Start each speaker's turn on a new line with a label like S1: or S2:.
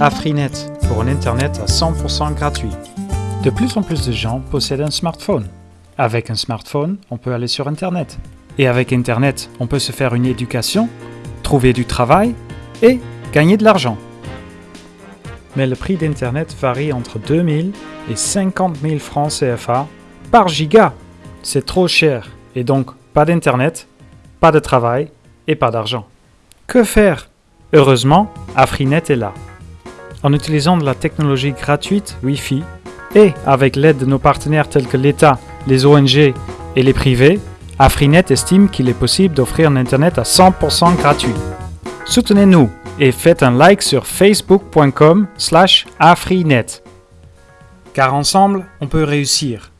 S1: AfriNet pour un Internet à 100% gratuit. De plus en plus de gens possèdent un smartphone. Avec un smartphone, on peut aller sur Internet. Et avec Internet, on peut se faire une éducation, trouver du travail et gagner de l'argent. Mais le prix d'Internet varie entre 2000 et 50 000 francs CFA par giga. C'est trop cher et donc pas d'Internet, pas de travail et pas d'argent. Que faire? Heureusement, AfriNet est là. En utilisant de la technologie gratuite Wi-Fi et avec l'aide de nos partenaires tels que l'État, les ONG et les privés, AfriNet estime qu'il est possible d'offrir un Internet à 100% gratuit. Soutenez-nous et faites un like sur facebook.com slash afrinet. Car ensemble, on peut réussir.